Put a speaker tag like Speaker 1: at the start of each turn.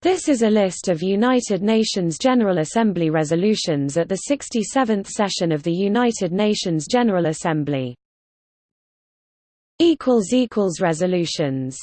Speaker 1: This is a list of United Nations General Assembly resolutions at the 67th session of the United Nations General Assembly. Resolutions